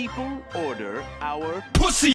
people order our Pussy.